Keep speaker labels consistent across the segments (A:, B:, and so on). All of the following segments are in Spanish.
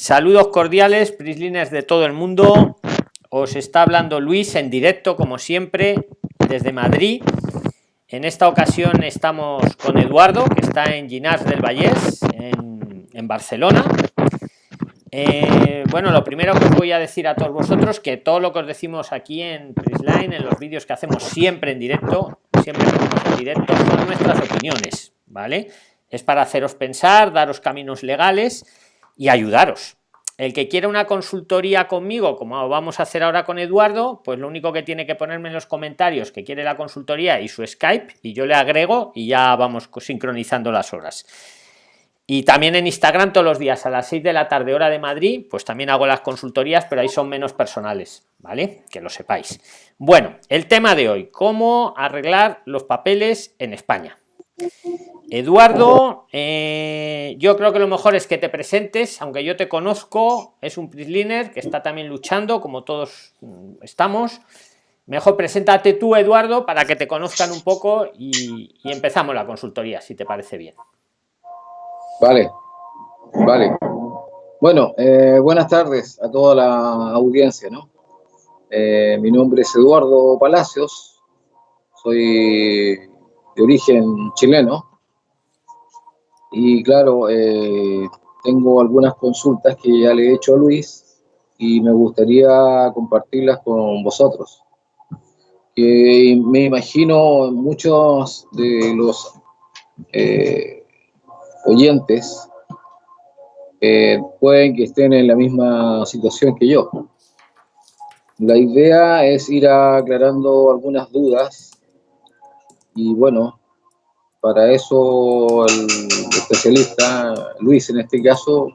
A: Saludos cordiales, Prisliners de todo el mundo. Os está hablando Luis en directo, como siempre, desde Madrid. En esta ocasión estamos con Eduardo, que está en Ginars del Vallés, en, Barcelona. Eh, bueno, lo primero que os voy a decir a todos vosotros que todo lo que os decimos aquí en Prisline, en los vídeos que hacemos siempre en directo, siempre en directo, son nuestras opiniones, ¿vale? Es para haceros pensar, daros caminos legales y ayudaros. El que quiera una consultoría conmigo, como vamos a hacer ahora con Eduardo, pues lo único que tiene que ponerme en los comentarios que quiere la consultoría y su Skype y yo le agrego y ya vamos sincronizando las horas. Y también en Instagram todos los días a las 6 de la tarde hora de Madrid, pues también hago las consultorías, pero ahí son menos personales, ¿vale? Que lo sepáis. Bueno, el tema de hoy, cómo arreglar los papeles en España. Eduardo, eh, yo creo que lo mejor es que te presentes, aunque yo te conozco, es un prisliner que está también luchando, como todos mm, estamos. Mejor preséntate tú, Eduardo, para que te conozcan un poco y, empezamos la consultoría, si te parece bien.
B: Vale, vale. Bueno, eh, buenas tardes a toda la audiencia, ¿no? Eh, mi nombre es Eduardo Palacios, soy de origen chileno, y claro, eh, tengo algunas consultas que ya le he hecho a Luis y me gustaría compartirlas con vosotros. Me imagino muchos de los eh, oyentes eh, pueden que estén en la misma situación que yo. La idea es ir aclarando algunas dudas y bueno, para eso el especialista, Luis en este caso,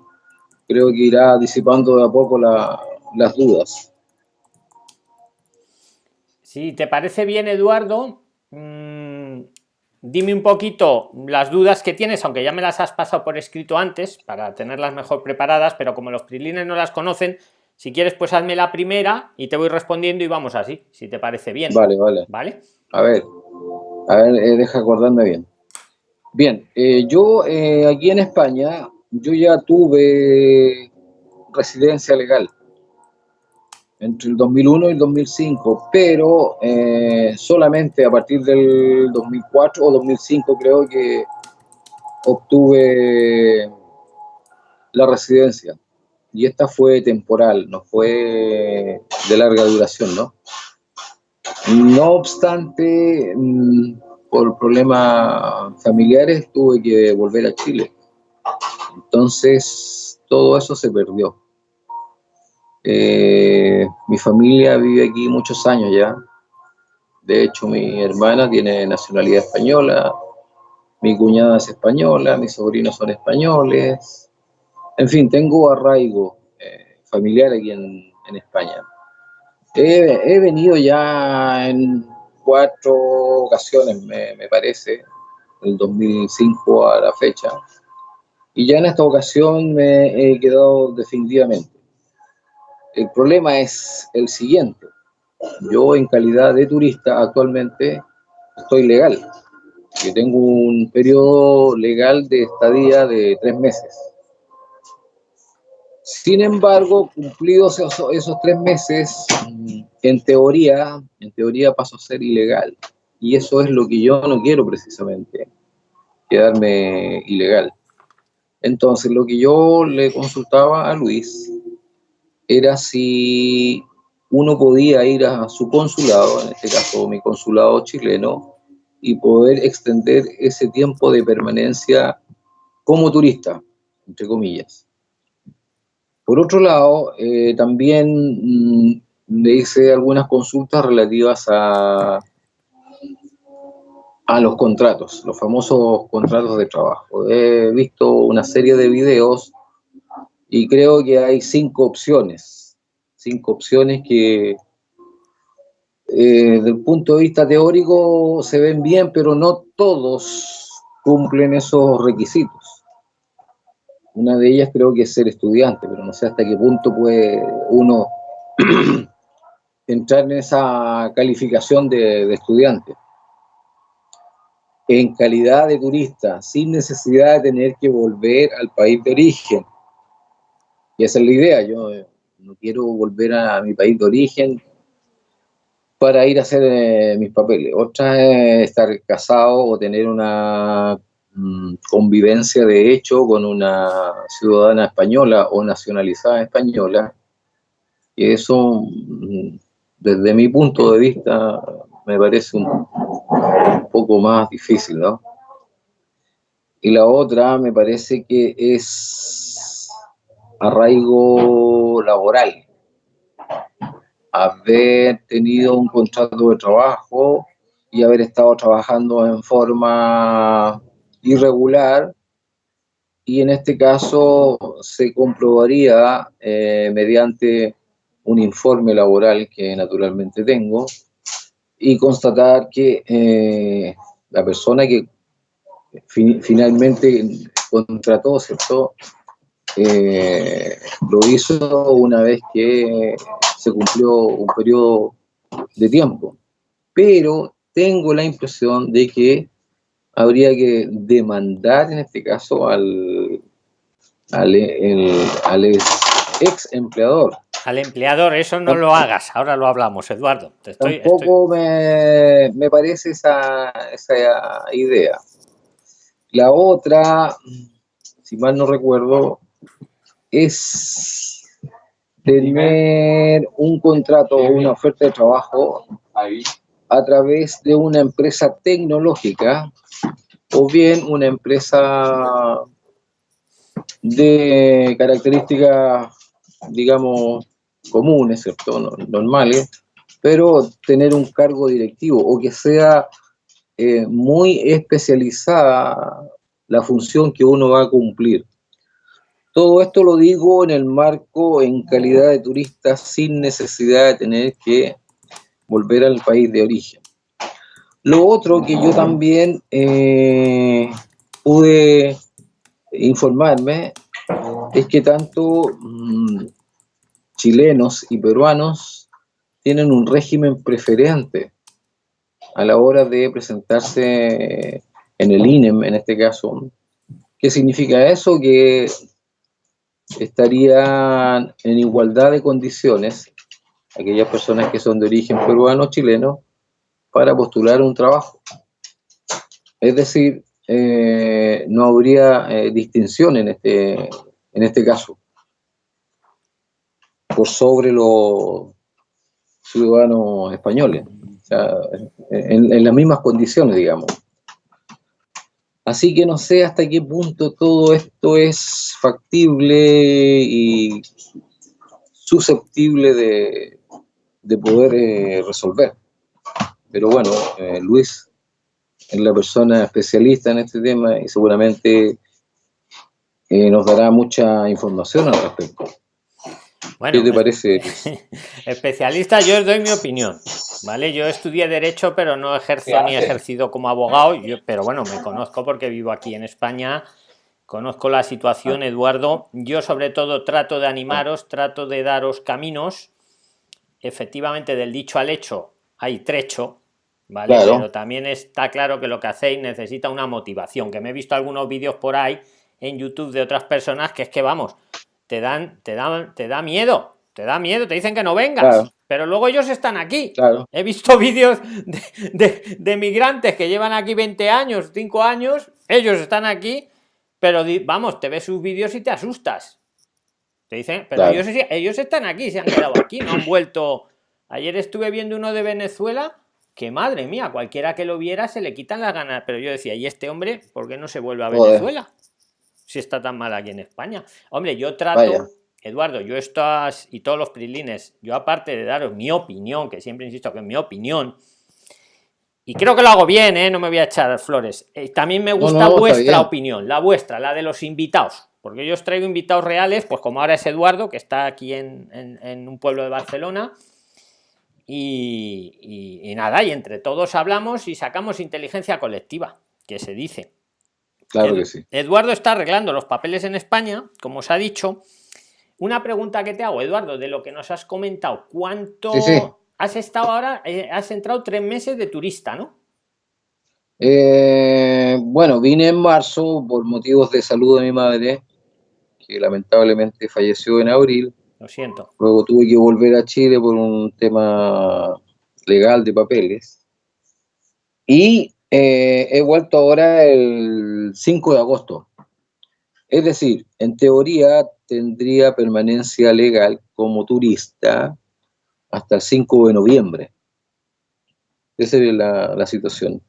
B: creo que irá disipando de a poco las dudas.
A: Si te parece bien, Eduardo, mm, dime un poquito las dudas que tienes, aunque ya me las has pasado por escrito antes, para tenerlas mejor preparadas, pero como los prilines no las conocen, si quieres, pues hazme la primera y te voy respondiendo y vamos así, si te parece bien.
B: Vale, vale.
A: ¿Vale?
B: A ver, a ver, eh, deja acordarme bien. Bien, eh, yo eh, aquí en España, yo ya tuve residencia legal entre el 2001 y el 2005, pero solamente a partir del 2004 o 2005 creo que obtuve la residencia. Y esta fue temporal, no fue de larga duración, ¿no? No obstante, mm, por problemas familiares tuve que volver a Chile. Entonces, todo eso se perdió. Eh, mi familia vive aquí muchos años ya. De hecho, mi hermana tiene nacionalidad española, mi cuñada es española, mis sobrinos son españoles. En fin, tengo arraigo eh, familiar aquí en, España. He, venido ya en cuatro ocasiones, me, parece, del 2005 a la fecha. Y ya en esta ocasión me he quedado definitivamente. El problema es el siguiente. Yo en calidad de turista actualmente estoy legal. Yo tengo un periodo legal de estadía de tres meses. Sin embargo, cumplidos esos, tres meses, en teoría, en teoría paso a ser ilegal. Y eso es lo que yo no quiero precisamente, quedarme ilegal. Entonces, lo que yo le consultaba a Luis era si uno podía ir a su consulado, en este caso mi consulado chileno, y poder extender ese tiempo de permanencia como turista, entre comillas. Por otro lado, eh, también mm, le hice algunas consultas relativas a, a los contratos, los famosos contratos de trabajo. He visto una serie de videos y creo que hay cinco opciones, cinco opciones que eh, desde el punto de vista teórico se ven bien, pero no todos cumplen esos requisitos. Una de ellas creo que es ser estudiante, pero no sé hasta qué punto puede uno entrar en esa calificación de, estudiante. En calidad de turista, sin necesidad de tener que volver al país de origen. Y esa es la idea, yo eh, no quiero volver a mi país de origen para ir a hacer eh, mis papeles. Otra es estar casado o tener una convivencia de hecho con una ciudadana española o nacionalizada española. Y eso, mm, desde mi punto de vista, me parece un, poco más difícil, ¿no? Y la otra me parece que es arraigo laboral. Haber tenido un contrato de trabajo y haber estado trabajando en forma irregular y en este caso se comprobaría eh, mediante un informe laboral que naturalmente tengo y constatar que eh, la persona que finalmente contrató, ¿cierto? Eh, lo hizo una vez que se cumplió un periodo de tiempo. Pero tengo la impresión de que habría que demandar en este caso al, al, al ex empleador
A: al empleador, eso no lo hagas, ahora lo hablamos, Eduardo.
B: Tampoco Me, me, parece esa, esa idea. La otra, si mal no recuerdo, es tener un contrato o una oferta de trabajo a través de una empresa tecnológica o bien una empresa de características, digamos, comunes, ¿cierto? normales, pero tener un cargo directivo o que sea eh, muy especializada la función que uno va a cumplir. Todo esto lo digo en el marco, en calidad de turista, sin necesidad de tener que volver al país de origen. Lo otro que yo también eh, pude informarme es que tanto mm, chilenos y peruanos tienen un régimen preferente a la hora de presentarse en el INEM, en este caso. ¿Qué significa eso? Que estarían en igualdad de condiciones aquellas personas que son de origen peruano o chileno para postular un trabajo. Es decir, eh, no habría eh, distinción en este, en este caso por sobre los ciudadanos españoles, en, las mismas condiciones, digamos. Así que no sé hasta qué punto todo esto es factible y susceptible de, poder eh, resolver. Pero bueno, eh, Luis es la persona especialista en este tema y seguramente eh, nos dará mucha información al respecto.
A: Bueno, ¿Qué te parece? especialista, yo os doy mi opinión. ¿Vale? Yo estudié Derecho, pero no ejerzo ni he ejercido como abogado, yo, pero bueno, me conozco porque vivo aquí en España, conozco la situación, ah. Eduardo. Yo sobre todo trato de animaros, trato de daros caminos. Efectivamente, del dicho al hecho hay trecho, ¿vale? Pero también está claro que lo que hacéis necesita una motivación, que me he visto algunos vídeos por ahí en YouTube de otras personas que es que vamos, te dan, te dan, te da miedo, te da miedo, te dicen que no vengas. Pero luego ellos están aquí. He visto vídeos de, de, migrantes que llevan aquí 20 años, 5 años, ellos están aquí, pero vamos, te ves sus vídeos y te asustas. Te dicen, pero ellos, ellos están aquí, se han quedado aquí, no han vuelto. Ayer estuve viendo uno de Venezuela, que madre mía, cualquiera que lo viera se le quitan las ganas. Pero yo decía, ¿y este hombre por qué no se vuelve a Venezuela? si está tan mal aquí en España. Hombre, yo trato, Eduardo, yo estas y todos los prilines, yo aparte de daros mi opinión, que siempre insisto que es mi opinión, y creo que lo hago bien, ¿eh? no me voy a echar flores. Eh, también me gusta vuestra opinión, la vuestra, la de los invitados, porque yo os traigo invitados reales, pues como ahora es Eduardo, que está aquí en, un pueblo de Barcelona. Y, y, nada, y entre todos hablamos y sacamos inteligencia colectiva, que se dice.
B: Claro que sí.
A: Eduardo está arreglando los papeles en España, como os ha dicho. Una pregunta que te hago, Eduardo, de lo que nos has comentado, ¿cuánto has estado ahora? Eh, has entrado tres meses de turista, ¿no?
B: Eh, bueno, vine en marzo por motivos de salud de mi madre, que lamentablemente falleció en abril.
A: Lo siento.
B: Luego tuve que volver a Chile por un tema legal de papeles. Y eh, he vuelto ahora el 5 de agosto. Es decir, en teoría tendría permanencia legal como turista hasta el 5 de noviembre. Esa es la, la situación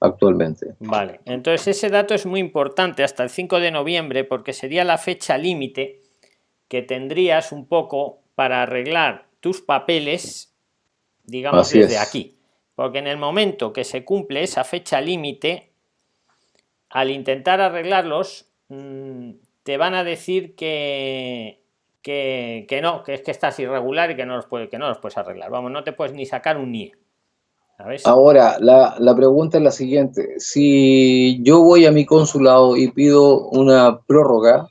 B: actualmente.
A: Vale, entonces ese dato es muy importante hasta el 5 de noviembre porque sería la fecha límite que tendrías un poco para arreglar tus papeles, digamos desde aquí. Porque en el momento que se cumple esa fecha límite, al intentar arreglarlos, mm, te van a decir que, que, que, no, que es que estás irregular y que no los puedes, que no los puedes arreglar. Vamos, no te puedes ni sacar un NIE.
B: Ahora, la, la, pregunta es la siguiente. Si yo voy a mi consulado y pido una prórroga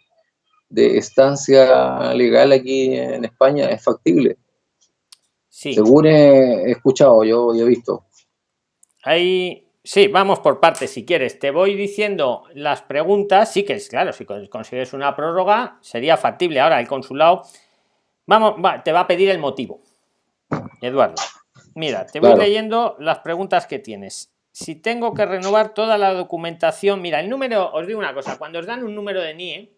B: de estancia legal aquí en España, ¿es factible?
A: Sí.
B: Según he escuchado, yo, he visto.
A: Ahí, sí, vamos por partes si quieres. Te voy diciendo las preguntas. Sí que es claro, si consigues una prórroga, sería factible. Ahora el consulado, vamos, te va a pedir el motivo. Eduardo. Mira, te voy leyendo las preguntas que tienes. Si tengo que renovar toda la documentación, mira, el número, os digo una cosa, cuando os dan un número de NIE,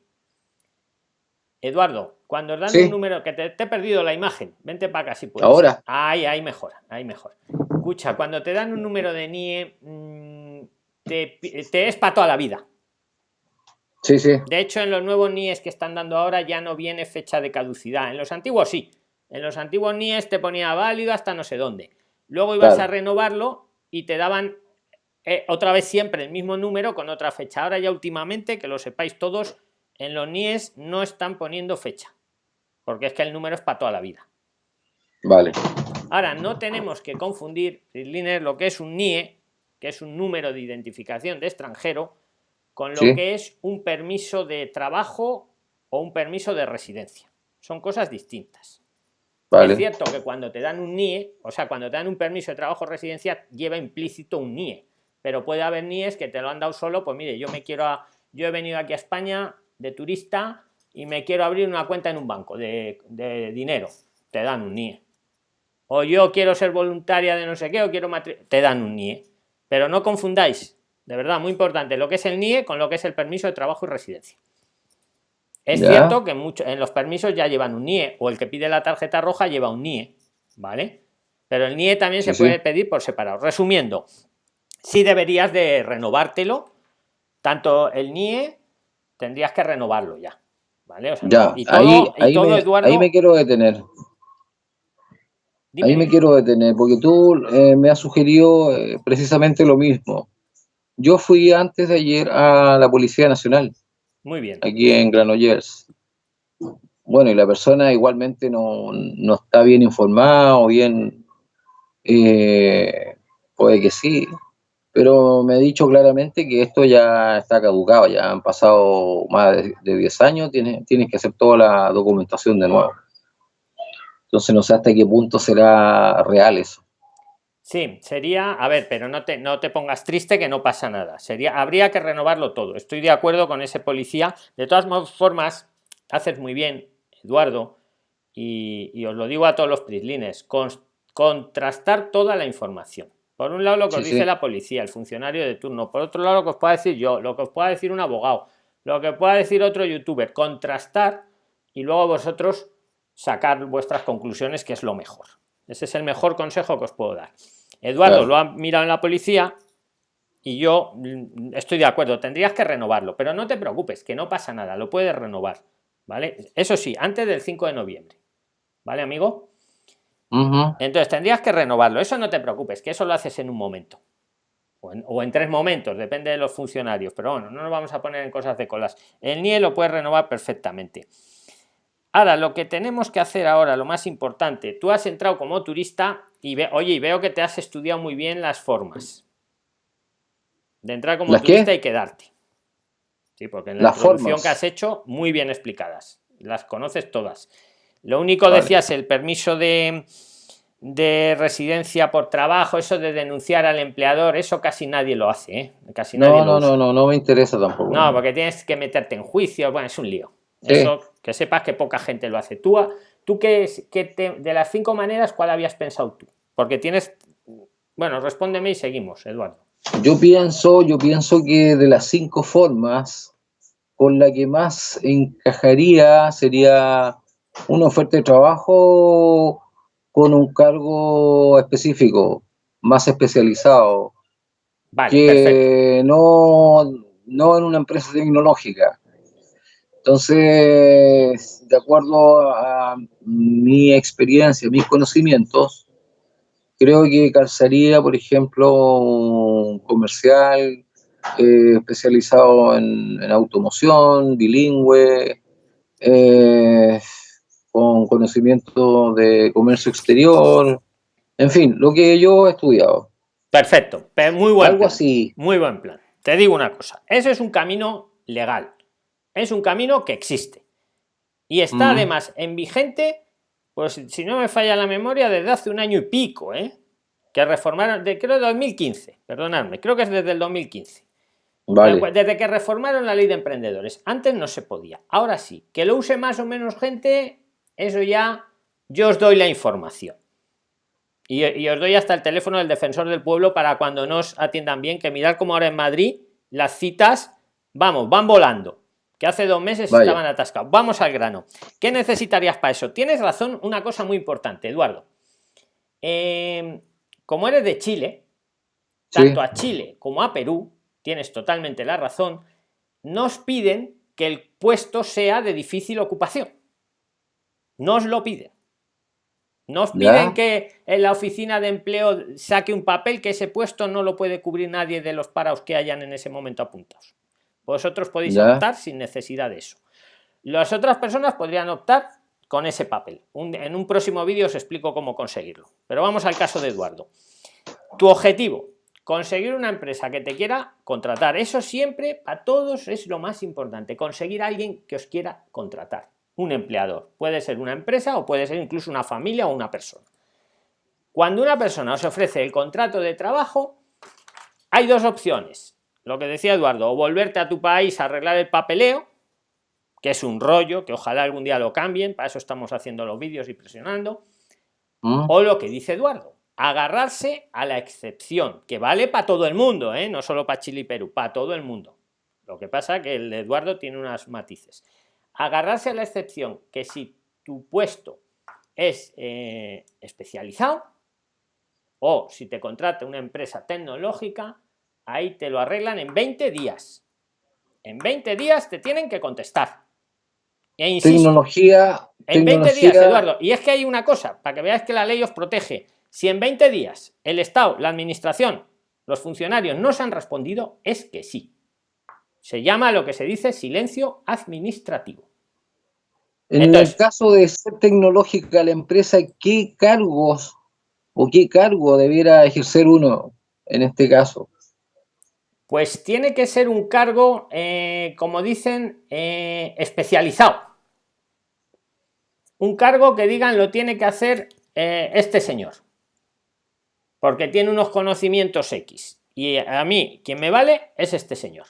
A: Eduardo, cuando os dan un número, que te, he perdido la imagen, vente para acá si puedes.
B: Ahora.
A: Ahí, ahí mejor, ahí mejor. Escucha, cuando te dan un número de NIE, mm, te, te es para toda la vida.
B: Sí, sí.
A: De hecho, en los nuevos NIEs que están dando ahora ya no viene fecha de caducidad. En los antiguos sí. En los antiguos NIES te ponía válido hasta no sé dónde. Luego ibas a renovarlo y te daban eh, otra vez siempre el mismo número con otra fecha. Ahora ya últimamente, que lo sepáis todos, en los NIES no están poniendo fecha. Porque es que el número es para toda la vida.
B: Vale.
A: Ahora, no tenemos que confundir, lo que es un NIE, que es un número de identificación de extranjero, con lo que es un permiso de trabajo o un permiso de residencia. Son cosas distintas. Es cierto que cuando te dan un NIE, o sea, cuando te dan un permiso de trabajo residencia, lleva implícito un NIE. Pero puede haber NIEs que te lo han dado solo, pues mire, yo me quiero, yo he venido aquí a España de turista y me quiero abrir una cuenta en un banco de, dinero. Te dan un NIE. O yo quiero ser voluntaria de no sé qué, o quiero te dan un NIE. Pero no confundáis, de verdad, muy importante, lo que es el NIE con lo que es el permiso de trabajo y residencia. Es cierto que en los permisos ya llevan un NIE o el que pide la tarjeta roja lleva un NIE, ¿vale? Pero el NIE también se puede pedir por separado. Resumiendo, si deberías de renovártelo, tanto el NIE tendrías que renovarlo ya, ¿vale?
B: ya, ahí, ahí, me, quiero detener. ahí me quiero detener, porque tú eh, me has sugerido eh, precisamente lo mismo. Yo fui antes de ayer a la Policía Nacional
A: muy bien.
B: Aquí en Granollers. Bueno, y la persona igualmente no, está bien informada o bien, eh, puede que sí, pero me ha dicho claramente que esto ya está caducado, ya han pasado más de, 10 años, tienes, que hacer toda la documentación de nuevo. Entonces no sé hasta qué punto será real eso.
A: Sí, sería, a ver, pero no te, no te pongas triste que no pasa nada. Sería, habría que renovarlo todo. Estoy de acuerdo con ese policía. De todas formas, haces muy bien, Eduardo, y, os lo digo a todos los prislines, contrastar toda la información. Por un lado lo que os dice la policía, el funcionario de turno. Por otro lado lo que os pueda decir yo, lo que os pueda decir un abogado, lo que pueda decir otro youtuber. Contrastar y luego vosotros sacar vuestras conclusiones, que es lo mejor. Ese es el mejor consejo que os puedo dar. Eduardo lo ha mirado en la policía y yo mm, estoy de acuerdo, tendrías que renovarlo, pero no te preocupes, que no pasa nada, lo puedes renovar, ¿vale? Eso sí, antes del 5 de noviembre, ¿vale, amigo? Entonces tendrías que renovarlo, eso no te preocupes, que eso lo haces en un momento. O en, o en, tres momentos, depende de los funcionarios, pero bueno, no nos vamos a poner en cosas de colas. El NIE lo puedes renovar perfectamente. Ahora, lo que tenemos que hacer ahora, lo más importante, tú has entrado como turista y ve, oye, y veo que te has estudiado muy bien las formas de entrar como turista y quedarte. Sí, porque en la introducción que has hecho, muy bien explicadas. Las conoces todas. Lo único decías el permiso de, de residencia por trabajo, eso de denunciar al empleador, eso casi nadie lo hace, ¿eh? Casi nadie
B: no, no, no, no, no me interesa tampoco.
A: No, porque tienes que meterte en juicio, bueno, es un lío. Eso, que sepas que poca gente lo hace. Tú, tú que, que de las cinco maneras, ¿cuál habías pensado tú? Porque tienes, bueno, respóndeme y seguimos, Eduardo.
B: Yo pienso, yo pienso que de las cinco formas, con la que más encajaría sería una oferta de trabajo con un cargo específico, más especializado, que no, no en una empresa tecnológica. Entonces, de acuerdo a mi experiencia, mis conocimientos, creo que calzaría, por ejemplo, un comercial eh, especializado en, automoción, bilingüe, eh, con conocimiento de comercio exterior, en fin, lo que yo he estudiado.
A: Perfecto, muy buen
B: Algo así.
A: Muy buen plan. Te digo una cosa, ese es un camino legal, es un camino que existe y está además en vigente, pues si no me falla la memoria, desde hace un año y pico, ¿eh? que reformaron, de creo 2015, perdonadme, creo que es desde el 2015. Desde que reformaron la ley de emprendedores. Antes no se podía. Ahora sí. Que lo use más o menos gente, eso ya yo os doy la información. Y, os doy hasta el teléfono del defensor del pueblo para cuando nos atiendan bien, que mirar como ahora en Madrid las citas, vamos, van volando. Que hace dos meses estaban atascados. Vamos al grano. ¿Qué necesitarías para eso? Tienes razón, una cosa muy importante, Eduardo. Em, como eres de Chile, tanto a Chile como a Perú, tienes totalmente la razón, nos piden que el puesto sea de difícil ocupación. Nos lo piden. Nos piden que en la oficina de empleo saque un papel que ese puesto no lo puede cubrir nadie de los parados que hayan en ese momento apuntados. Vosotros podéis optar sin necesidad de eso. Las otras personas podrían optar con ese papel. en un próximo vídeo os explico cómo conseguirlo. Pero vamos al caso de Eduardo. Tu objetivo, conseguir una empresa que te quiera contratar. Eso siempre, para todos, es lo más importante. Conseguir a alguien que os quiera contratar un empleador. Puede ser una empresa o puede ser incluso una familia o una persona. Cuando una persona os ofrece el contrato de trabajo, hay dos opciones. Lo que decía Eduardo, o volverte a tu país a arreglar el papeleo, que es un rollo, que ojalá algún día lo cambien, para eso estamos haciendo los vídeos y presionando, mm. o lo que dice Eduardo, agarrarse a la excepción, que vale para todo el mundo, ¿eh? no solo para Chile y Perú, para todo el mundo. Lo que pasa que el de Eduardo tiene unas matices agarrarse a la excepción que si tu puesto es eh, especializado o si te contrata una empresa tecnológica, ahí te lo arreglan en 20 días. En 20 días te tienen que contestar.
B: E tecnología.
A: En 20 días, Eduardo. Y es que hay una cosa, para que veáis que la ley os protege. Si en 20 días el Estado, la Administración, los funcionarios no se han respondido, es que sí. Se llama lo que se dice silencio administrativo.
B: En el caso de ser tecnológica la empresa, ¿qué cargos o qué cargo debiera ejercer uno en este caso?
A: Pues tiene que ser un cargo, eh, como dicen, eh, especializado. Un cargo que digan lo tiene que hacer eh, este señor. Porque tiene unos conocimientos X. Y a mí, quien me vale es este señor.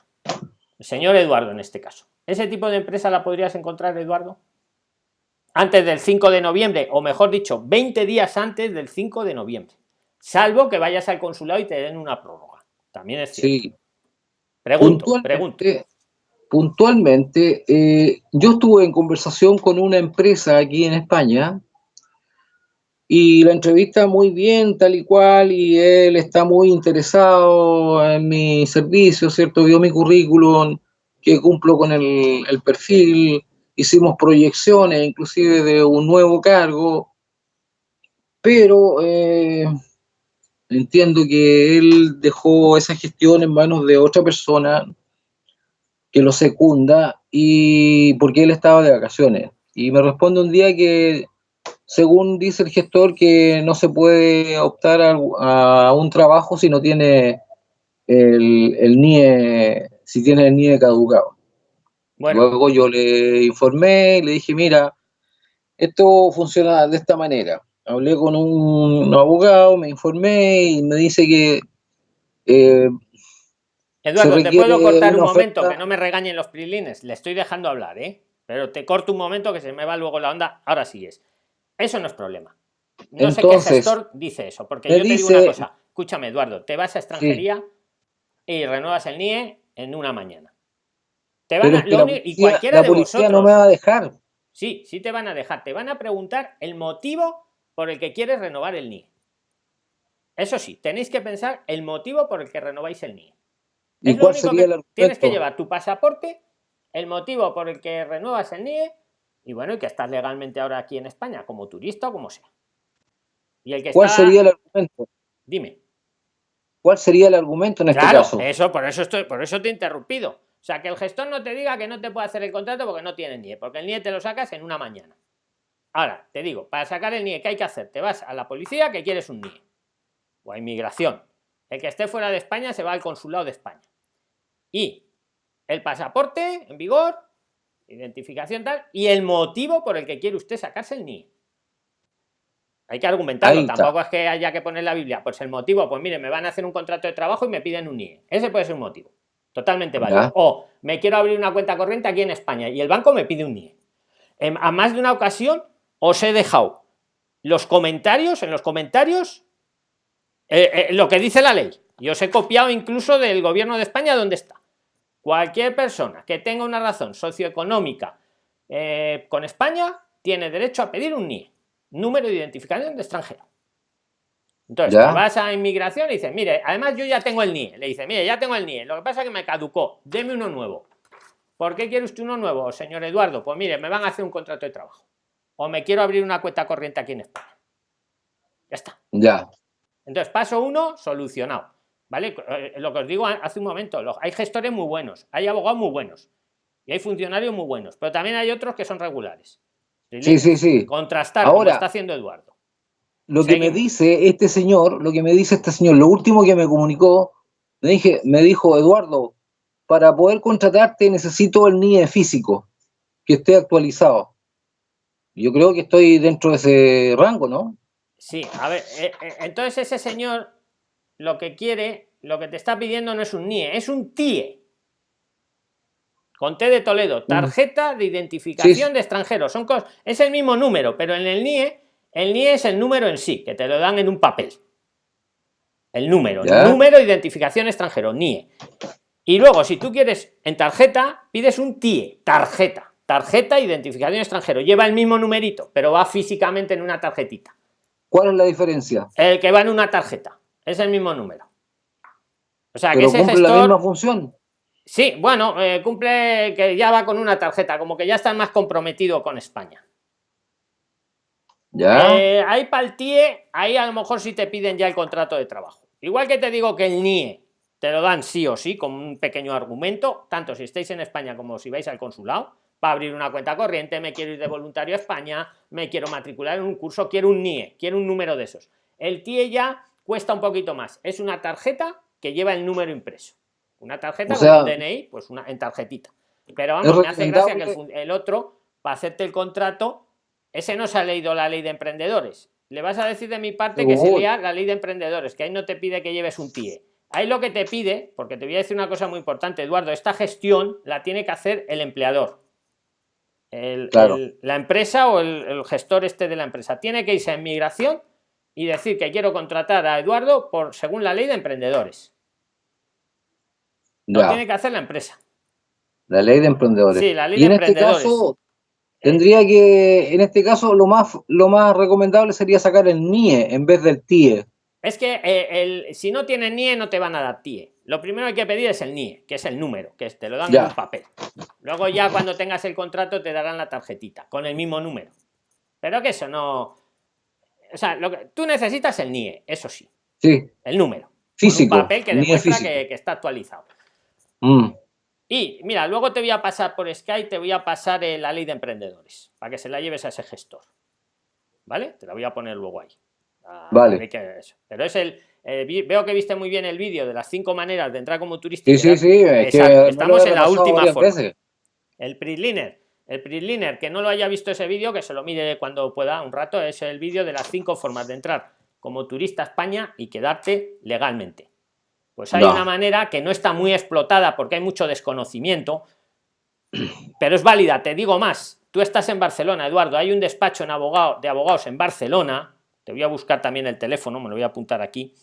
A: El señor Eduardo en este caso. ¿Ese tipo de empresa la podrías encontrar, Eduardo? Antes del 5 de noviembre, o mejor dicho, 20 días antes del 5 de noviembre. Salvo que vayas al consulado y te den una prórroga. También es cierto. Sí. Pregunto, puntualmente,
B: Puntualmente, eh, yo estuve en conversación con una empresa aquí en España y la entrevista muy bien, tal y cual, y él está muy interesado en mi servicio, ¿cierto? Vio mi currículum, que cumplo con el, perfil, hicimos proyecciones inclusive de un nuevo cargo, pero eh, entiendo que él dejó esa gestión en manos de otra persona que lo secunda y porque él estaba de vacaciones. Y me responde un día que según dice el gestor, que no se puede optar a, un trabajo si no tiene el, NIE, si tiene el NIE caducado. Luego yo le informé y le dije, mira, esto funciona de esta manera. Hablé con un, abogado, me informé y me dice que...
A: Eh, Eduardo, ¿te puedo cortar un momento? Que no me regañen los prilines. Le estoy dejando hablar, ¿eh? pero te corto un momento que se me va luego la onda, ahora sí es. Eso no es problema. No sé qué gestor dice eso, porque yo te digo una cosa, escúchame Eduardo, te vas a extranjería y renuevas el NIE en una mañana.
B: Te van a, y cualquiera de vosotros, no me va a dejar.
A: Sí, sí te van a dejar. Te van a preguntar el motivo por el que quieres renovar el NIE. Eso sí, tenéis que pensar el motivo por el que renováis el NIE.
B: ¿Y cuál sería el
A: Tienes que llevar tu pasaporte, el motivo por el que renuevas el NIE y bueno, y que estás legalmente ahora aquí en España como turista o como sea.
B: Y el que ¿Cuál sería el argumento?
A: Dime.
B: ¿Cuál sería el argumento en este caso?
A: Eso, por eso estoy, por eso te he interrumpido. O sea, que el gestor no te diga que no te puede hacer el contrato porque no tiene NIE, porque el NIE te lo sacas en una mañana. Ahora, te digo, para sacar el NIE, ¿qué hay que hacer? Te vas a la policía que quieres un NIE. O a inmigración. El que esté fuera de España se va al consulado de España. Y el pasaporte en vigor, identificación tal, y el motivo por el que quiere usted sacarse el NIE. Hay que argumentarlo, tampoco es que haya que poner la Biblia. Pues el motivo, pues mire, me van a hacer un contrato de trabajo y me piden un NIE. Ese puede ser un motivo. Totalmente válido. O me quiero abrir una cuenta corriente aquí en España y el banco me pide un NIE. a más de una ocasión os he dejado los comentarios, en los comentarios, eh, eh, lo que dice la ley. Y os he copiado incluso del gobierno de España donde está. Cualquier persona que tenga una razón socioeconómica eh, con España tiene derecho a pedir un NIE número de identificación de extranjero. Entonces, vas a inmigración y dices, mire, además yo ya tengo el NIE. Le dice, mire, ya tengo el NIE. Lo que pasa es que me caducó. Deme uno nuevo. ¿Por qué quiere usted uno nuevo, señor Eduardo? Pues mire, me van a hacer un contrato de trabajo. O me quiero abrir una cuenta corriente aquí en España. Ya está.
B: Ya.
A: Entonces, paso uno, solucionado. ¿Vale? Eh, lo que os digo hace un momento, hay gestores muy buenos, hay abogados muy buenos y hay funcionarios muy buenos, pero también hay otros que son regulares.
B: Sí, sí, sí.
A: Contrastar Ahora, está haciendo Eduardo.
B: Lo que me dice este señor, lo que me dice este señor, lo último que me comunicó, me, dije, me dijo, Eduardo, para poder contratarte necesito el NIE físico, que esté actualizado. Yo creo que estoy dentro de ese rango, ¿no?
A: Sí, a ver, eh, eh, entonces ese señor lo que quiere, lo que te está pidiendo no es un NIE, es un TIE. Con T de Toledo, tarjeta de identificación de extranjeros. Son cosas, es el mismo número, pero en el NIE, el NIE es el número en sí, que te lo dan en un papel. El número, número de identificación extranjero, NIE. Y luego, si tú quieres en tarjeta, pides un TIE, tarjeta. Tarjeta identificación extranjero. Lleva el mismo numerito, pero va físicamente en una tarjetita.
B: ¿Cuál es la diferencia?
A: El que va en una tarjeta. Es el mismo número.
B: O sea, que ese cumple la misma función.
A: Sí, bueno, eh, cumple que ya va con una tarjeta, como que ya está más comprometido con España.
B: Ya.
A: Eh, ahí para el TIE, ahí a lo mejor sí te piden ya el contrato de trabajo. Igual que te digo que el NIE te lo dan sí o sí, con un pequeño argumento, tanto si estáis en España como si vais al consulado, para abrir una cuenta corriente, me quiero ir de voluntario a España, me quiero matricular en un curso, quiero un NIE, quiero un número de esos. El TIE ya cuesta un poquito más, es una tarjeta que lleva el número impreso. Una tarjeta con un DNI, pues una en tarjetita. Pero vamos, me hace gracia que el, otro, para hacerte el contrato, ese no se ha leído la ley de emprendedores. Le vas a decir de mi parte que se lea la ley de emprendedores, que ahí no te pide que lleves un TIE. Ahí lo que te pide, porque te voy a decir una cosa muy importante, Eduardo, esta gestión la tiene que hacer el empleador. la empresa o el, gestor este de la empresa. Tiene que irse a inmigración y decir que quiero contratar a Eduardo por según la ley de emprendedores. No tiene que hacer la empresa.
B: La ley de emprendedores.
A: Sí, la ley y en este caso,
B: tendría que, en este caso, lo más, lo más recomendable sería sacar el NIE en vez del TIE.
A: Es que eh, el, si no tienes NIE no te van a dar TIE. Lo primero que hay que pedir es el NIE, que es el número, que te lo dan en un papel. Luego ya cuando tengas el contrato te darán la tarjetita con el mismo número. Pero que eso no... O sea, lo que, tú necesitas el NIE, eso sí.
B: Sí.
A: El número.
B: Físico.
A: Un papel que demuestra que, que está actualizado. Mm. Y mira, luego te voy a pasar por Skype, te voy a pasar eh, la ley de emprendedores, para que se la lleves a ese gestor. ¿Vale? Te la voy a poner luego ahí.
B: Ah, vale.
A: pero es el. Eh, veo que viste muy bien el vídeo de las cinco maneras de entrar como turista.
B: Sí, sí, sí.
A: Estamos en la última forma. El PRISLINER. El PRISLINER, que no lo haya visto ese vídeo, que se lo mire cuando pueda un rato, es el vídeo de las cinco formas de entrar como turista a España y quedarte legalmente. Pues hay una manera que no está muy explotada porque hay mucho desconocimiento, pero es válida, te digo más. Tú estás en Barcelona, Eduardo, hay un despacho en abogado, de abogados en Barcelona, te voy a buscar también el teléfono, me lo voy a apuntar aquí,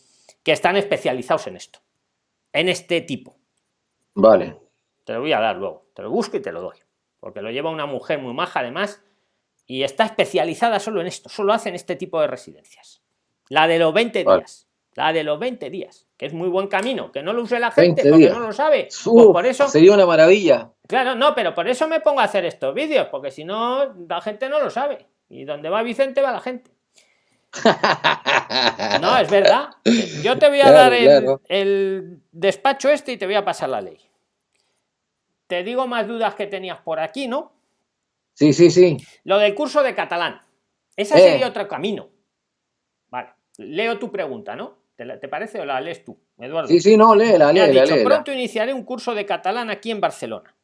A: que están especializados en esto, en este tipo.
B: Vale.
A: Te lo voy a dar luego, te lo busco y te lo doy, porque lo lleva una mujer muy maja además y está especializada solo en esto, solo hacen este tipo de residencias. La de los 20 días, la de los 20 días, que es muy buen camino, que no lo use la gente porque no lo sabe.
B: Pues por eso sería una maravilla.
A: Claro, no, pero por eso me pongo a hacer estos vídeos, porque si no, la gente no lo sabe. Y donde va Vicente va la gente. No, es verdad. Yo te voy a dar el, despacho este y te voy a pasar la ley. Te digo más dudas que tenías por aquí, ¿no?
B: Sí, sí, sí.
A: Lo del curso de catalán. Ese sería eh. otro camino. Vale. Leo tu pregunta, ¿no? ¿Te, parece o la lees tú, Eduardo?
B: Sí, sí, no, léela, léela,
A: dicho, Pronto iniciaré un curso de catalán aquí en Barcelona.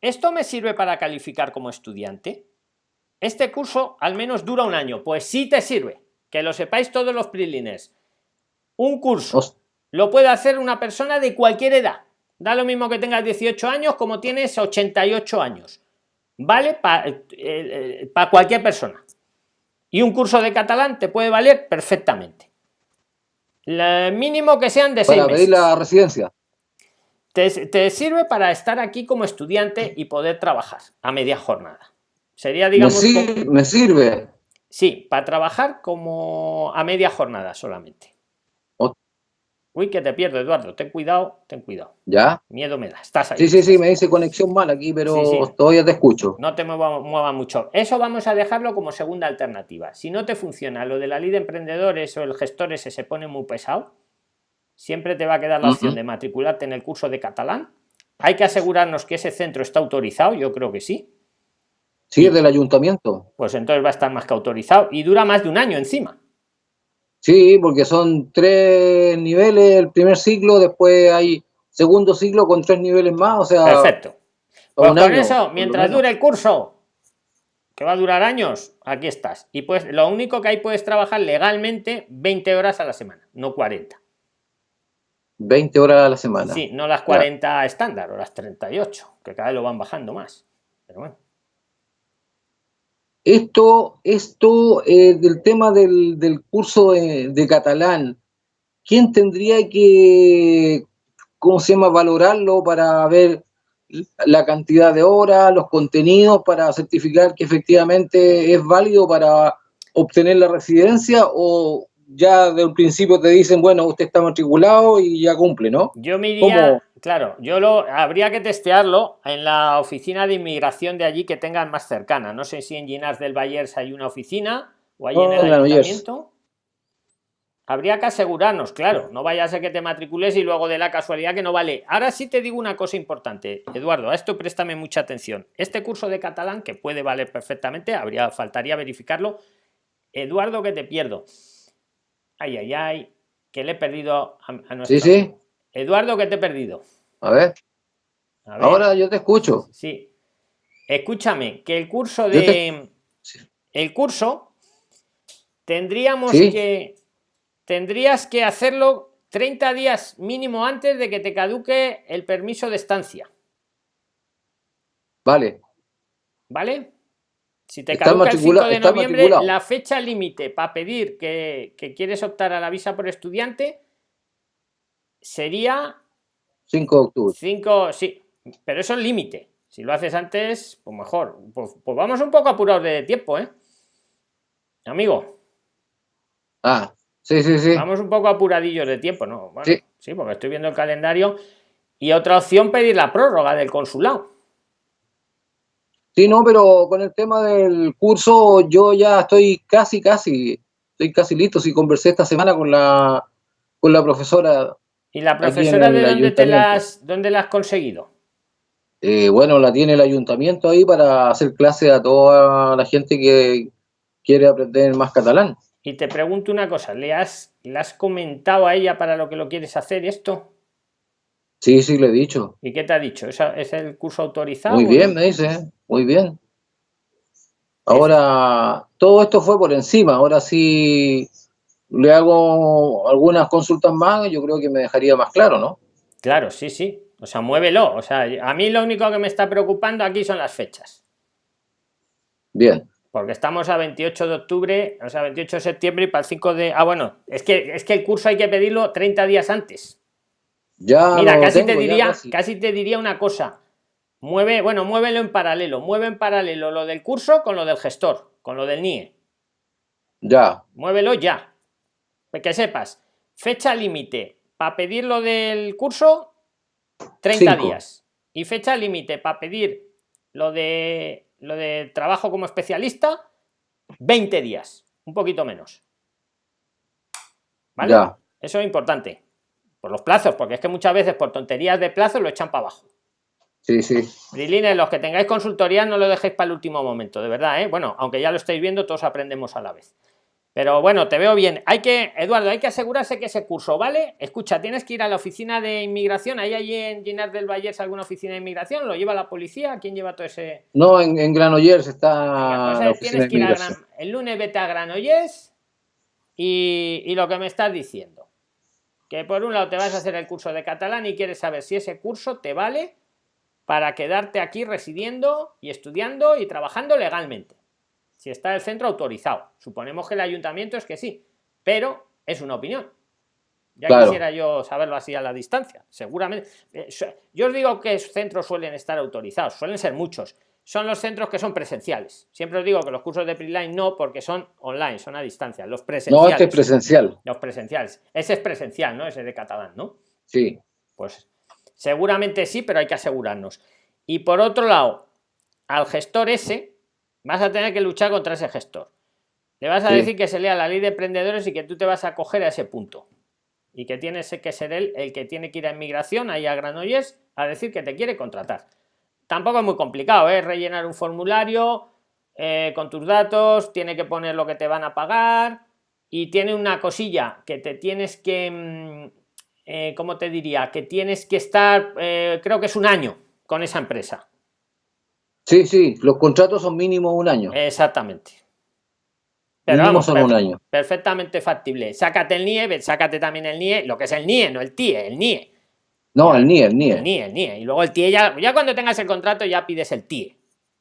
A: ¿Esto me sirve para calificar como estudiante? Este curso al menos dura un año. Pues sí te sirve que lo sepáis todos los prilines. Un curso lo puede hacer una persona de cualquier edad. Da lo mismo que tengas 18 años como tienes 88 años. Vale para eh, eh, cualquier persona. Y un curso de catalán te puede valer perfectamente. Mínimo que sean de
B: para pedir la residencia.
A: Te, te, sirve para estar aquí como estudiante y poder trabajar a media jornada. Sería, digamos.
B: me sirve.
A: Sí, para trabajar como a media jornada solamente. Uy, que te pierdo, Eduardo. Ten cuidado, ten cuidado.
B: ¿Ya?
A: Miedo me da. Estás ahí.
B: Sí, sí, sí, me dice conexión mal aquí, pero todavía te escucho.
A: No te mueva, mueva, mucho. Eso vamos a dejarlo como segunda alternativa. Si no te funciona lo de la ley de emprendedores o el gestor ese se pone muy pesado, siempre te va a quedar la opción de matricularte en el curso de catalán. Hay que asegurarnos que ese centro está autorizado, yo creo que sí.
B: Sí, es del ayuntamiento.
A: Pues entonces va a estar más que autorizado y dura más de un año encima.
B: Sí, porque son tres niveles el primer ciclo, después hay segundo ciclo con tres niveles más, o sea...
A: Perfecto. Pues con eso, mientras dure el curso, que va a durar años, aquí estás. Y pues lo único que hay puedes trabajar legalmente 20 horas a la semana, no 40.
B: 20 horas a la semana.
A: Sí, no las 40 estándar o las 38, que cada vez lo van bajando más. Pero bueno.
B: Esto, esto eh, del tema del, curso de, catalán, ¿quién tendría que, cómo se llama, valorarlo para ver la cantidad de horas, los contenidos, para certificar que efectivamente es válido para obtener la residencia o ya de un principio te dicen, bueno, usted está matriculado y ya cumple, ¿no?
A: Yo me iría, claro, yo lo habría que testearlo en la oficina de inmigración de allí que tengan más cercana. No sé si en Ginás del Bayers hay una oficina o hay en el ayuntamiento. Habría que asegurarnos, claro, no vaya a ser que te matricules y luego de la casualidad que no vale. Ahora sí te digo una cosa importante, Eduardo, a esto préstame mucha atención. Este curso de catalán, que puede valer perfectamente, habría, faltaría verificarlo. Eduardo, que te pierdo Ay, ay, ay, que le he perdido a, nuestro...
B: Sí, sí.
A: Eduardo, que te he perdido.
B: A ver. Ahora yo te escucho.
A: Sí. Escúchame, que el curso de... El curso tendríamos que... Tendrías que hacerlo 30 días mínimo antes de que te caduque el permiso de estancia.
B: Vale.
A: ¿Vale? Si te caduca el 5 de noviembre, la fecha límite para pedir que, quieres optar a la visa por estudiante sería
B: 5 de octubre.
A: 5, sí, pero eso es límite. Si lo haces antes, pues mejor. Pues, pues, vamos un poco apurados de tiempo, ¿eh? Amigo.
B: Ah, sí, sí, sí.
A: Vamos un poco apuradillos de tiempo, ¿no? sí. sí, porque estoy viendo el calendario. Y otra opción, pedir la prórroga del consulado.
B: Sí, no, pero con el tema del curso yo ya estoy casi, casi, estoy casi listo. Sí, conversé esta semana con la, con la profesora.
A: ¿Y la profesora de dónde, te las, dónde la has conseguido?
B: Eh, bueno, la tiene el ayuntamiento ahí para hacer clase a toda la gente que quiere aprender más catalán.
A: Y te pregunto una cosa, ¿le has, ¿le has comentado a ella para lo que lo quieres hacer esto?
B: Sí, sí, le he dicho.
A: ¿Y qué te ha dicho? ¿Es, el curso autorizado?
B: Muy bien, me dice, muy bien. Ahora, todo esto fue por encima, ahora sí le hago algunas consultas más, yo creo que me dejaría más claro, ¿no?
A: Claro, sí, sí. O sea, muévelo. O sea, a mí lo único que me está preocupando aquí son las fechas.
B: Bien.
A: Porque estamos a 28 de octubre, o sea, 28 de septiembre y para el 5 de... Ah, bueno, es que, es que el curso hay que pedirlo 30 días antes.
B: Ya
A: Mira, casi te diría, casi. te diría una cosa. Mueve, bueno, muévelo en paralelo. Mueve en paralelo lo del curso con lo del gestor, con lo del NIE.
B: Ya.
A: Muévelo ya. Que sepas, fecha límite para pedir lo del curso, 30 días. Y fecha límite para pedir lo de lo de trabajo como especialista, 20 días, un poquito menos. ¿Vale? Eso es importante. Por los plazos, porque es que muchas veces por tonterías de plazo lo echan para abajo.
B: Sí, sí.
A: Brilines, los que tengáis consultoría no lo dejéis para el último momento, de verdad, ¿eh? Bueno, aunque ya lo estáis viendo, todos aprendemos a la vez. Pero bueno, te veo bien. Hay que, Eduardo, hay que asegurarse que ese curso, ¿vale? Escucha, tienes que ir a la oficina de inmigración. ¿Hay allí en Ginar del Valle alguna oficina de inmigración? ¿Lo lleva la policía? ¿Quién lleva todo ese...?
B: No, en, en Granollers está
A: pues, tienes que ir a El lunes vete a Granollers y, y lo que me estás diciendo. Que por un lado te vas a hacer el curso de catalán y quieres saber si ese curso te vale para quedarte aquí residiendo y estudiando y trabajando legalmente si está el centro autorizado. Suponemos que el ayuntamiento es que sí, pero es una opinión. Ya quisiera yo saberlo así a la distancia. Seguramente. Eh, yo os digo que centros suelen estar autorizados, suelen ser muchos. Son los centros que son presenciales. Siempre os digo que los cursos de Preline no, porque son online, son a distancia. Los presenciales.
B: No, este es presencial.
A: Los presenciales. Ese es presencial, ¿no? Ese de catalán, ¿no?
B: Sí.
A: Pues seguramente sí, pero hay que asegurarnos. Y por otro lado, al gestor ese, vas a tener que luchar contra ese gestor. Le vas a decir que se lea la ley de emprendedores y que tú te vas a coger a ese punto. Y que tienes que ser él el que tiene que ir a inmigración, ahí a Granollers, a decir que te quiere contratar. Tampoco es muy complicado, es ¿eh? rellenar un formulario eh, con tus datos, tiene que poner lo que te van a pagar y tiene una cosilla que te tienes que, mm, eh, ¿cómo te diría? Que tienes que estar, creo que es un año con esa empresa.
B: Sí, sí, los contratos son mínimo un año.
A: Exactamente. Pero vamos, son un año. Perfectamente factible. Sácate el NIE, sácate también el NIE, lo que es el NIE, no el TIE, el NIE.
B: No, el NIE, el NIE.
A: El NIE, el NIE. Y luego el TIE, ya, ya cuando tengas el contrato ya pides el TIE.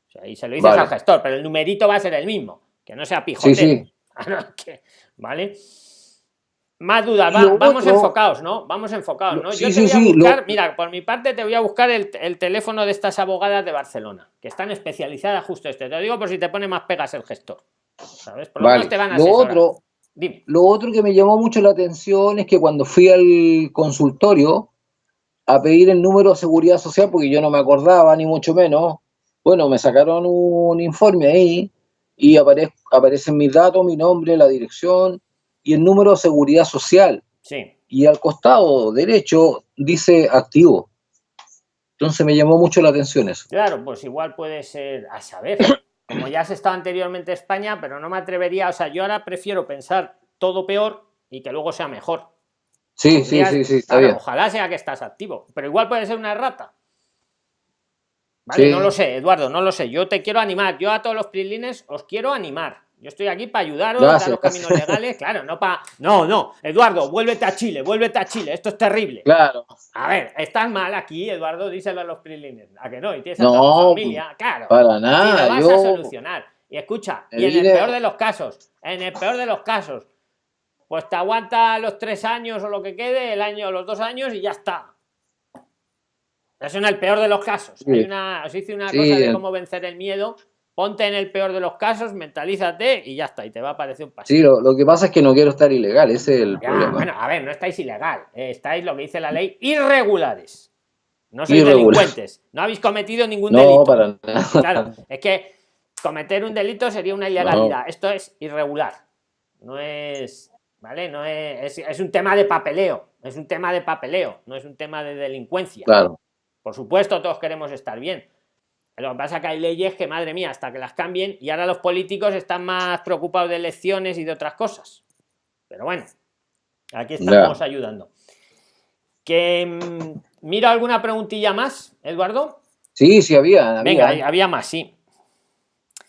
A: O sea, y se lo dices al gestor, pero el numerito va a ser el mismo. Que no sea pijotero. Sí, sí. ¿Vale? Más dudas, vamos enfocados, ¿no? Vamos enfocados, ¿no? Yo te voy a buscar, mira, por mi parte te voy a buscar el, teléfono de estas abogadas de Barcelona, que están especializadas justo este. Te lo digo por si te pone más pegas el gestor. ¿Sabes? Por lo menos te van a
B: lo otro, lo otro que me llamó mucho la atención es que cuando fui al consultorio a pedir el número de seguridad social, porque yo no me acordaba, ni mucho menos, bueno, me sacaron un informe ahí y aparecen mis datos, mi nombre, la dirección y el número de seguridad social.
A: Sí.
B: Y al costado derecho dice activo. Entonces me llamó mucho la atención eso.
A: Claro, pues igual puede ser a saber. Como ya has estado anteriormente en España, pero no me atrevería, o sea, yo ahora prefiero pensar todo peor y que luego sea mejor.
B: Sí, sí, sí, sí, está bien.
A: Ojalá sea que estás activo, pero igual puede ser una rata. Vale, no lo sé, Eduardo, no lo sé. Yo te quiero animar. Yo a todos los prilines os quiero animar. Yo estoy aquí para ayudaros a los caminos legales, claro, no para. No, no, Eduardo, vuélvete a Chile, vuélvete a Chile, esto es terrible.
B: Claro.
A: A ver, estás mal aquí, Eduardo, díselo a los prilines. ¿A que no? Y tienes a tu familia, claro.
B: Para nada.
A: Y lo vas a solucionar. Y escucha, y en el peor de los casos, en el peor de los casos, pues te aguanta los tres años o lo que quede, el año, los dos años y ya está. Eso en el peor de los casos. Hay una, os hice una cosa de cómo vencer el miedo ponte en el peor de los casos, mentalízate y ya está, y te va a aparecer un paso.
B: Sí, lo, que pasa es que no quiero estar ilegal, ese es el problema.
A: Bueno, a ver, no estáis ilegal, eh, estáis lo que dice la ley, irregulares. No sois delincuentes, no habéis cometido ningún delito.
B: No, para nada.
A: Claro, es que cometer un delito sería una ilegalidad, esto es irregular, no es, ¿vale? No es, es, es un tema de papeleo, es un tema de papeleo, no es un tema de delincuencia.
B: Claro.
A: Por supuesto, todos queremos estar bien, lo que pasa es que hay leyes que, madre mía, hasta que las cambien, y ahora los políticos están más preocupados de elecciones y de otras cosas. Pero bueno, aquí estamos ayudando. Que mm, mira alguna preguntilla más, Eduardo.
B: Sí, sí había.
A: Venga, había más, sí.